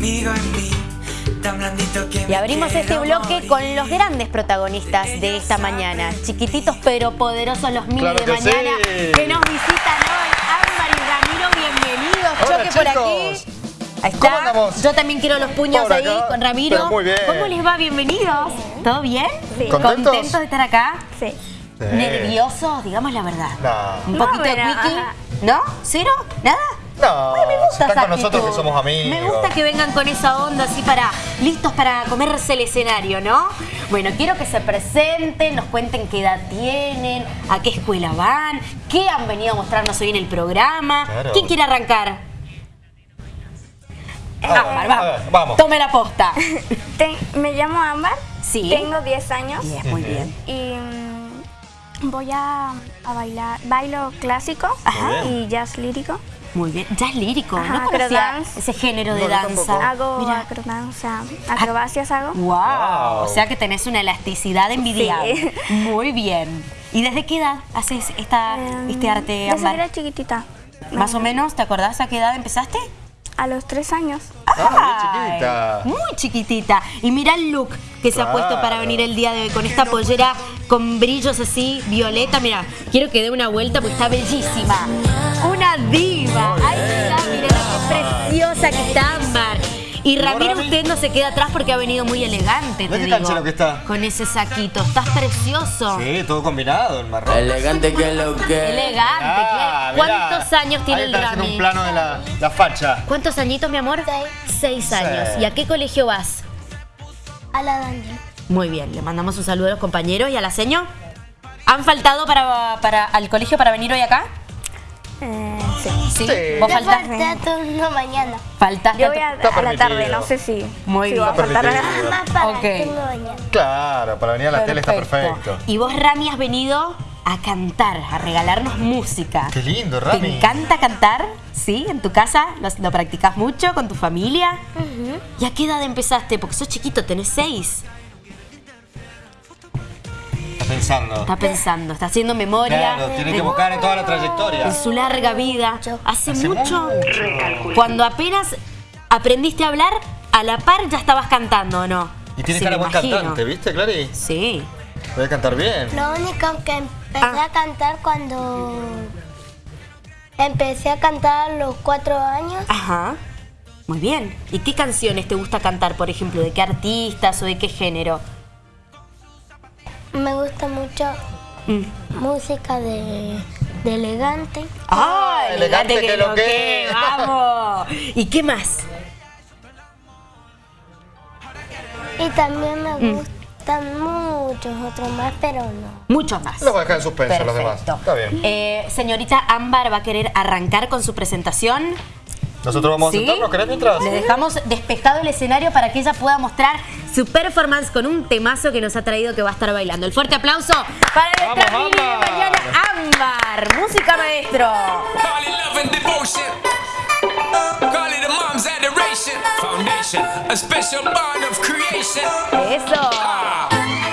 amigo en mí, tan blandito que Y abrimos este bloque morir. con los grandes protagonistas de esta mañana. Chiquititos pero poderosos los Claro de que mañana sí. que nos visitan hoy. Ámbar y Ramiro, bienvenidos. Hola, Choque por aquí. Ahí ¿Cómo está. andamos? Yo también quiero los puños ahí con Ramiro. Pero muy bien. ¿Cómo les va? Bienvenidos. ¿Todo bien? Sí. ¿Contentos? de estar acá? Sí. Sí. ¿Nerviosos? Digamos la verdad. No. ¿Un No, poquito de wiki? ¿No? ¿Cero? ¿Nada? No, Ay, me gusta están esa con nosotros que somos amigos. Me gusta que vengan con esa onda así para listos para comerse el escenario, ¿no? Bueno, quiero que se presenten, nos cuenten qué edad tienen, a qué escuela van, qué han venido a mostrarnos hoy en el programa. Claro. ¿Quién quiere arrancar? A ver, Ámbar, vamos. vamos. Tome la posta. Te- me llamo Ámbar. Sí. Tengo 10 años. Muy bien. Y mm, voy a, a bailar. Bailo clásico Ajá. y jazz lírico. Muy bien. Jazz lírico, Ajá, no conocía acrodance. ese género de No, yo danza. Hago Mira. acrobacia, acrobacias hago. Wow. Wow. O sea que tenés una elasticidad envidiable. Sí. Muy bien. ¿Y desde qué edad haces esta, Em, este arte, Desde era chiquitita. Más o menos, ¿te acordás a qué edad empezaste? A los 3 años. Ah, muy chiquita. Muy chiquitita. Y mira el look que se ha puesto para venir el día de hoy con esta pollera con brillos así, violeta. Mira, quiero que dé una vuelta porque está bellísima. Preciosa que está Ámbar. Y Ramiro, Rami? usted no se queda atrás porque ha venido muy elegante, te digo. canchero que está. Con ese saquito. Estás precioso. Sí, todo combinado, el marrón. Elegante que lo que. Elegante. Ah, ¿qué? mirá. ¿Cuántos años tiene el Rami? un plano de la, la facha. ¿Cuántos añitos, mi amor? Seis años. Sí. ¿Y a qué colegio vas? A la Daniel. Muy bien, le mandamos un saludo a los compañeros y a la seño. ¿Han faltado para, para, al colegio para venir hoy acá? Eh, sí. Sí. Sí. ¿Vos faltas? turno mañana. Faltaste. Yo voy a, a la tarde, no sé si, Muy si bien. va a faltar. Más para Ok. el turno mañana. Claro, para venir a la tele está perfecto. Y vos, Rami, has venido a cantar, a regalarnos música. Qué lindo, ¿Te Rami. encanta cantar? ¿Sí? ¿En tu casa lo, lo practicas mucho con tu familia? ¿Y a qué edad empezaste? Porque sos chiquito, tenés seis. Está pensando. Está pensando, está haciendo memoria. Claro, tiene que evocar en toda la en trayectoria. su larga vida. Hace, Hace mucho. mucho. Cuando apenas aprendiste a hablar, a la par ya estabas cantando, ¿o no? Y tiene Sí, cara buen cantante, ¿viste, Clary? Sí. Puede cantar bien. Lo único que empecé Ah. a cantar cuando empecé a cantar a los cuatro años. Ajá. Muy bien. ¿Y qué canciones te gusta cantar, por ejemplo? ¿De qué artistas o de qué género? Me gusta mucho Mm. música de, de elegante. ¡Ah! elegante que lo que. ¡Vamos! ¿Y qué más? Y también me Mm. gustan muchos otros más, pero no. Muchos más. Los voy a dejar en suspenso los demás. Perfecto. Está bien. Eh, señorita Ámbar va a querer arrancar con su presentación. Nosotros vamos a ¿Sí? sentarnos, ¿querés mientras? Le dejamos despejado el escenario para que ella pueda mostrar su performance con un temazo que nos ha traído que va a estar bailando. El fuerte aplauso para nuestra Vamos, mini de Ámbar. mañana, Ámbar. Música maestro. Call it love and devotion. Call it a mom's adoration. Foundation, a special bond of creation. Eso. For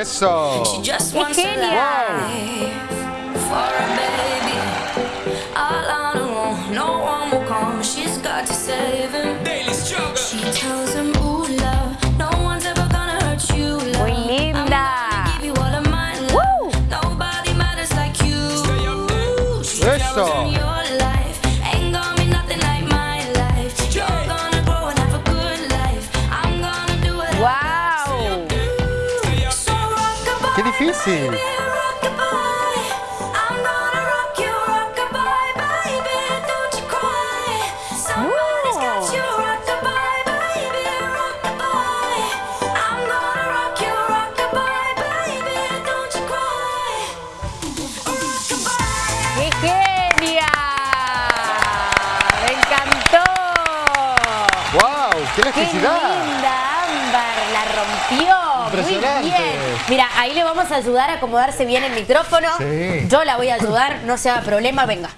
Eso. She just ¡Qué a Rock-a-bye. ¡Qué genia! ¡Me encantó! ¡Wow! ¡Qué ¡Qué elasticidad! linda, Ámbar! ¡La rompió! Impresionante. Muy bien. Mira, ahí le vamos a ayudar a acomodarse bien el micrófono. Sí. Yo la voy a ayudar, no se haga problema, venga.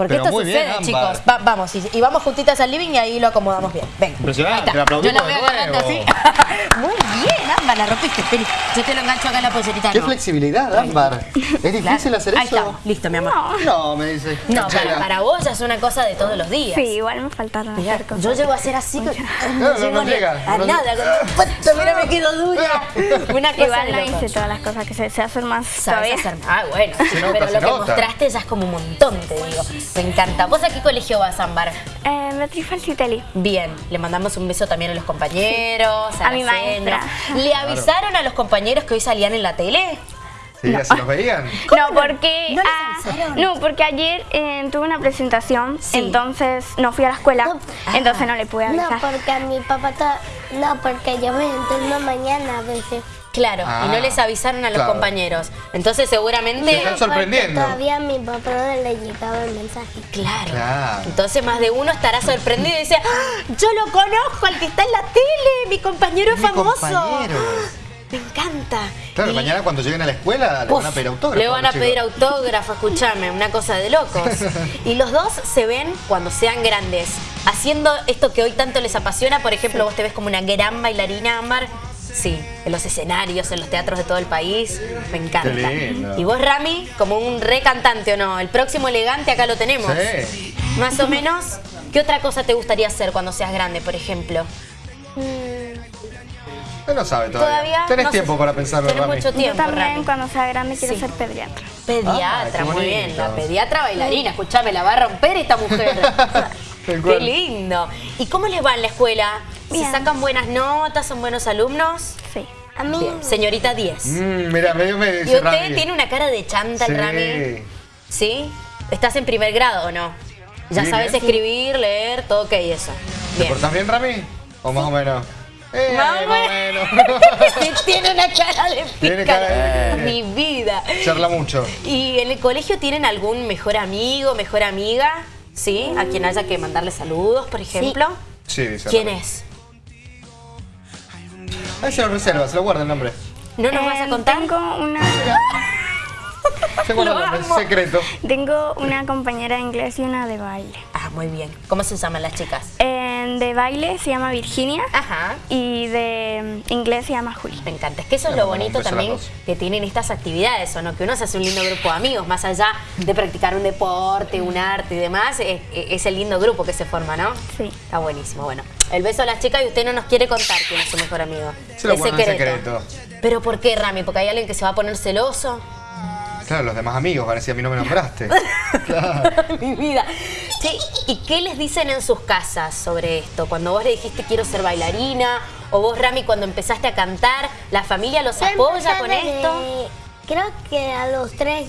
Porque Pero esto muy sucede, bien, chicos. Va- vamos, y, y vamos juntitas al living y ahí lo acomodamos bien. Venga. Impresionante, Ahí está. la aplaudimos Yo de agarrando así. muy bien, Ámbar, la rompiste, Feli. Yo te lo engancho acá en la pollerita. Qué no. flexibilidad, Ámbar. ¿Es difícil Claro. hacer Ahí eso? estamos, listo, mi amor. No, me dice. No, para, para vos ya es una cosa de todos los días. Sí, igual me faltaron Mirá, hacer cosas. yo llego a ser así, que- No, no, no, no llega, a no nada. Cuando mira, me quedo dura. Una cosa Igual no hice todas las cosas que sé hacer más Sabes hacer. Ah, bueno, Se pero se lo que mostraste ya es como un montón, te digo. Me encanta. ¿Vos a qué colegio vas, Ámbar? Eh, Beatriz Falcitelli. Bien, le mandamos un beso también a los compañeros, a, A mi la maestra. ¿Le avisaron a los compañeros que hoy salían en la tele? Sí, ya se los veían. No, porque ¿No ah, no, porque ayer eh, tuve una presentación, Sí. entonces no fui a la escuela, No. entonces no le pude No, avisar. porque a mi papá... ta- No, porque yo me entiendo mañana a veces. Claro, y Ah, no les avisaron a los claro. compañeros. Entonces seguramente... Se están sorprendiendo. Todavía mi papá no le llegaba el mensaje. Claro. Claro. Entonces más de uno estará sorprendido y dice, "Ah, yo lo conozco, al que está en la tele, mi compañero Mi famoso. compañero. Me encanta. Claro, Y- mañana cuando lleguen a la escuela le van a pedir autógrafo. Le van a pedir autógrafo, escúchame, una cosa de locos. Y los dos se ven cuando sean grandes, haciendo esto que hoy tanto les apasiona. Por ejemplo, vos te ves como una gran bailarina, Ámbar. Sí, en los escenarios, en los teatros de todo el país. Me encanta. Qué lindo. Y vos, Rami, como un re cantante o no. El próximo elegante acá lo tenemos. Sí. Más o menos. ¿Qué otra cosa te gustaría hacer cuando seas grande, por ejemplo? Usted no sabe todavía. Todavía. Tenés no sé. tiempo para pensarlo, Tenés Rami. mucho Yo tiempo, también Rami. cuando sea grande quiero Sí. ser pediatra. Pediatra, Ah, muy bien. La pediatra bailarina, escuchame, la va a romper esta mujer. Qué lindo. ¿Y cómo les va en la escuela? ¿Se Bien. sacan buenas notas? ¿Son buenos alumnos? Sí. A mí... Bien. Señorita 10. Mm, mira, medio me ¿Y dice usted Rami. tiene una cara de chanta, Sí. Rami? ¿Sí? ¿Estás en primer grado o no? ¿Ya Bien, sabes ¿eh? escribir, leer, todo ok eso? ¿Te Bien. portás bien, Rami? ¿O más o menos? Eh, Más o o menos. tiene una cara de Tiene pícara. cara de- Mi vida. Charla mucho. ¿Y en el colegio tienen algún mejor amigo, mejor amiga? ¿Sí? ¿A quien haya que mandarle saludos, por ejemplo? Sí, dice ¿Quién es? Ahí se lo reserva, se lo guarda el nombre. ¿No nos vas a Eh, contar? Tengo una, Se guarda el secreto. tengo una compañera de inglés y una de baile. Ah, muy bien. ¿Cómo se llaman las chicas? Eh, de baile se llama Virginia Ajá. y de mm, inglés se llama Juli. Me encanta. Es que eso es lo bonito también que tienen estas actividades, ¿o no? Que uno se hace un lindo grupo de amigos, más allá de practicar un deporte, un arte y demás, es, es el lindo grupo que se forma, ¿no? Sí. Está buenísimo. Bueno, el beso a las chicas y usted no nos quiere contar quién es su mejor amigo. Se lo Es en secreto. ¿Pero por qué, Rami? ¿Porque hay alguien que se va a poner celoso? Claro, los demás amigos van a decir, a mí no me nombraste. Mi vida. Sí, ¿y qué les dicen en sus casas sobre esto? Cuando vos le dijiste quiero ser bailarina, o vos, Rami, cuando empezaste a cantar, ¿la familia los apoya con esto? Creo que a los tres,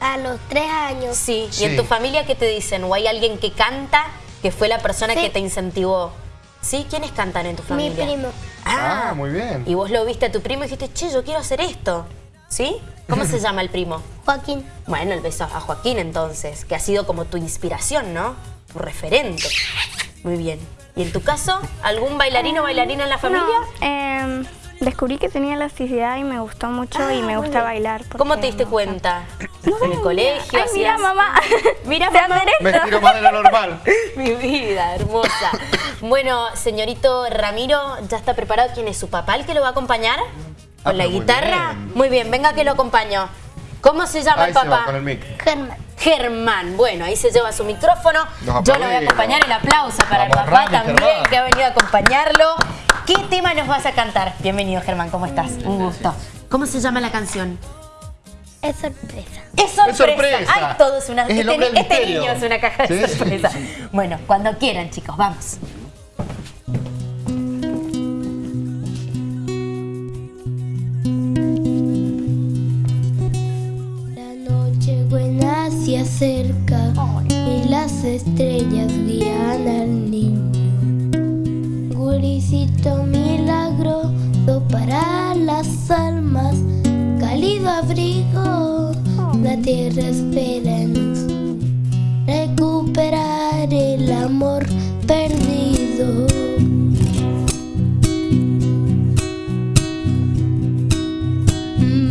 a los tres años. Sí. Sí. ¿Y en tu familia qué te dicen? ¿O hay alguien que canta que fue la persona Sí. que te incentivó? ¿Sí? ¿Quiénes cantan en tu Mi familia? primo. Ah, muy bien. Y vos lo viste a tu primo y dijiste, che, yo quiero hacer esto. ¿Sí? ¿Cómo se llama el primo? Joaquín. Bueno, el beso a Joaquín entonces, que ha sido como tu inspiración, ¿no? Tu referente. Muy bien. ¿Y en tu caso, algún bailarino o bailarina en la familia? No, em, descubrí que tenía elasticidad y me gustó mucho y me gusta bailar. ¿Cómo te diste cuenta? ¿En el colegio? Ay, mira, mamá. Mira, mamá. Me estiro más de lo normal. Mi vida, hermosa. Bueno, señorito Ramiro, ¿ya está preparado? ¿Quién es su papá el que lo va a acompañar? ¿Con Ah, la pero muy guitarra? bien. Muy bien, venga que lo acompaño. ¿Cómo se llama Ahí el se papá? va con el mic. Germán. Germán. Bueno, ahí se lleva su micrófono. Yo lo voy a acompañar. El aplauso para Vamos, el papá Rami, también, Germán. que ha venido a acompañarlo. ¿Qué tema nos vas a cantar? Bienvenido, Germán. ¿Cómo estás? Un gusto. ¿Cómo se llama la canción? Es sorpresa. Es sorpresa. Es sorpresa. Ay, todo es una. Es este, este niño es una caja de Sí. sorpresa. Bueno, cuando quieran, chicos, vamos. Tierra espera en nos. Recuperar el amor perdido.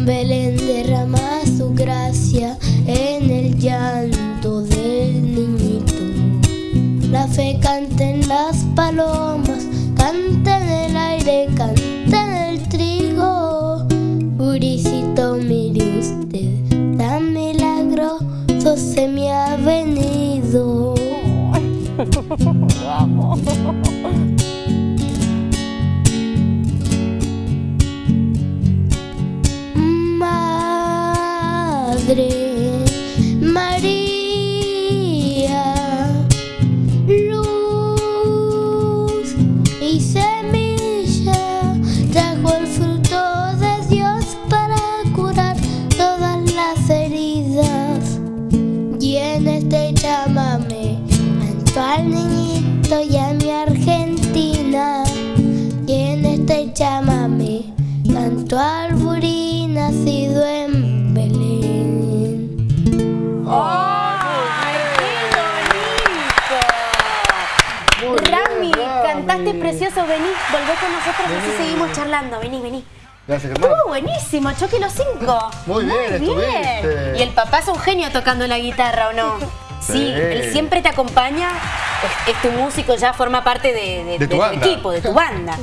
Belén derrama su gracia en el llanto del niño. nieve, canten las palomas, con nosotros y así seguimos charlando, vení, vení. Gracias, hermano. Estuvo buenísimo, choque los cinco. Muy bien, estuviste. Y el papá es un genio tocando la guitarra, ¿o no? Sí, Sí. él siempre te acompaña, es, es tu músico, ya forma parte de, de- De tu equipo, de tu banda.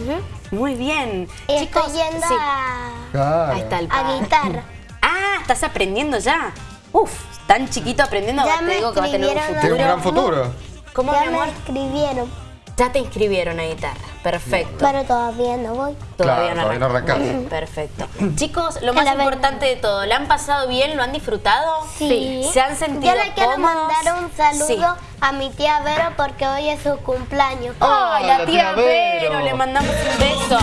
Muy bien. Y Chicos, estoy yendo sí. a, Claro. Ahí está el a padre. guitarra. Ah, estás aprendiendo ya. Uf, tan chiquito aprendiendo, Ya te digo que va a tener un escribieron Tiene un gran futuro. futuro. ¿Cómo, ya mi amor? me escribieron, Ya te inscribieron a guitarra. Perfecto. pero todavía no voy. Todavía Claro, no todavía no arrancó. arrancás. Perfecto. Chicos, lo más la verdad. importante de todo, ¿la han pasado bien? ¿Lo han disfrutado? Sí. ¿Se han sentido Yo le quiero cómodos? mandar un saludo Sí. a mi tía Vero porque hoy es su cumpleaños. ¡Ay, la la tía tía Vero! Vero. Le mandamos un beso.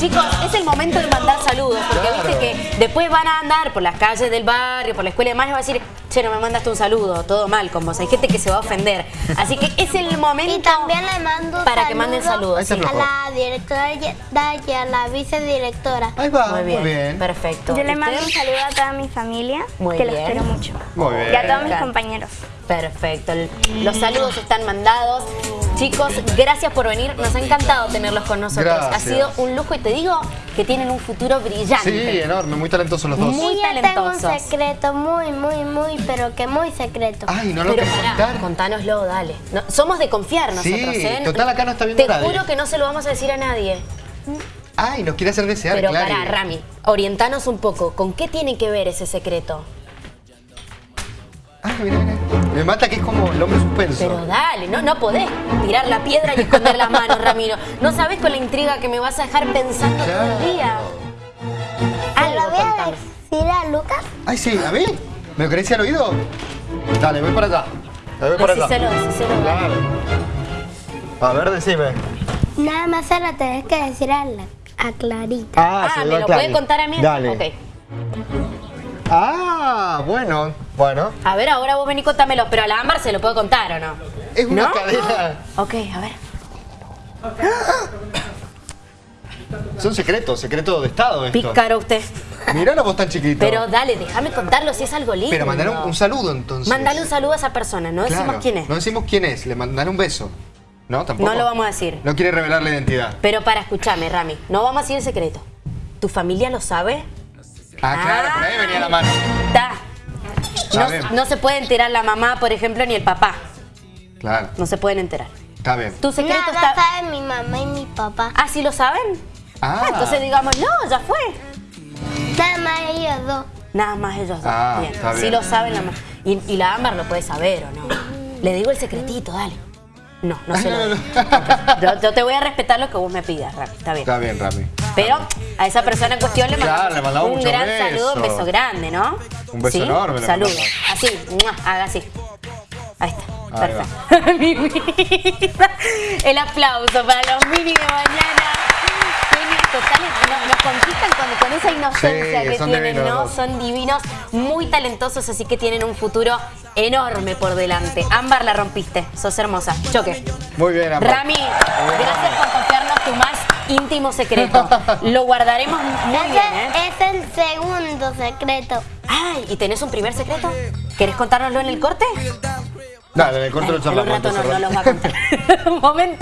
Chicos, es el momento de mandar saludos, porque Claro. viste que después van a andar por las calles del barrio, por la escuela y demás, y va a decir, che, no me mandaste un saludo, todo mal con vos. Hay gente que se va a ofender. Así que es el momento Y también le mando para que manden saludos. Sí. A la directora y a la vicedirectora. Ahí va, Muy bien, perfecto. Yo le mando un saludo a toda mi familia, Muy que los bien. quiero mucho. Muy bien. Y a todos mis compañeros. Perfecto. Los saludos están mandados. Chicos, gracias por venir. Nos ha encantado tenerlos con nosotros. Gracias. Ha sido un lujo y te digo que tienen un futuro brillante. Sí, enorme, muy talentosos los dos. Muy y yo tengo un talentosos. secreto muy, muy, muy, pero que muy secreto. Ay, no lo Pero querés pará, contar. contánoslo, dale. No, somos de confiar nosotros, Sí, ¿eh? total, acá no está viendo Te nadie. juro que no se lo vamos a decir a nadie. Ay, nos quiere hacer desear, Pero claro. pará, Rami, orientanos un poco. ¿Con qué tiene que ver ese secreto? Ay, mira, mira. Me mata que es como el hombre suspenso. Pero dale, no, no podés tirar la piedra y esconder las manos, Ramiro. No sabés con la intriga que me vas a dejar pensando todo el día. ¿Se Algo lo voy a decir a Lucas? Ay, sí, ¿a mí? ¿Me lo querés al oído? Dale, voy para allá. Voy para allá. Decíselo, decíselo. Claro. A ver, decime. Nada más se lo tenés que decir a, la, a Clarita. Ah, se ¿me lo Clary. puede contar a mí? Dale. Ok. Ah, bueno, bueno. A ver, ahora vos vení y contámelo, pero a la Ámbar se lo puedo contar o no. Es una ¿No? cadena. Ok, a ver. Son secretos, secreto de Estado esto. Pícaro usted. Mirá la voz tan chiquita. Pero dale, déjame contarlo si es algo lindo. Pero mandar un, un saludo entonces. Mandale un saludo a esa persona, no Claro, decimos quién es. No decimos quién es, le mandaré un beso. ¿No? ¿Tampoco? No lo vamos a decir. No quiere revelar la identidad. Pero para escucharme, Rami, no vamos a decir el secreto. ¿Tu familia lo sabe? Ah, claro, por ahí venía la mano. Saben. No, no se puede enterar la mamá, por ejemplo, ni el papá. Claro, No se pueden enterar. está bien. Tu secreto Nada está. sabe mi mamá y mi papá. Ah, ¿sí lo saben? Ah. entonces digamos, no, ya fue. Nada más ellos dos. Nada más ellos dos. Ah, bien. está Sí lo saben la ma- y, y la Ámbar lo puede saber o no. Le digo el secretito, dale. No, no se lo No, no, digo. Ok. Yo, yo te voy a respetar lo que vos me pidas, Rami. Está bien. Está bien, Rami. Pero a esa persona en cuestión le mandamos, Claro, le mandamos un gran saludo, un beso grande, ¿no? Un beso ¿Sí? enorme le Saludo. mandamos. Así, haga así. Ahí está. Ahí va. Perfecto. Mi vida. El aplauso para los mini de mañana. Nos, nos conquistan con, con esa inocencia Sí, que tienen, divinos ¿no? dos. Son divinos, muy talentosos, así que tienen un futuro enorme por delante. Ámbar, la rompiste. Sos hermosa. Choque. Muy bien, Amor. Rami, gracias por íntimo secreto. Lo guardaremos muy Ese bien, ¿eh? es el segundo secreto. Ay, ¿y tenés un primer secreto? ¿Querés contárnoslo en el corte? Dale, le corto el en un charlamos. rato no, no los va a contar. un momento.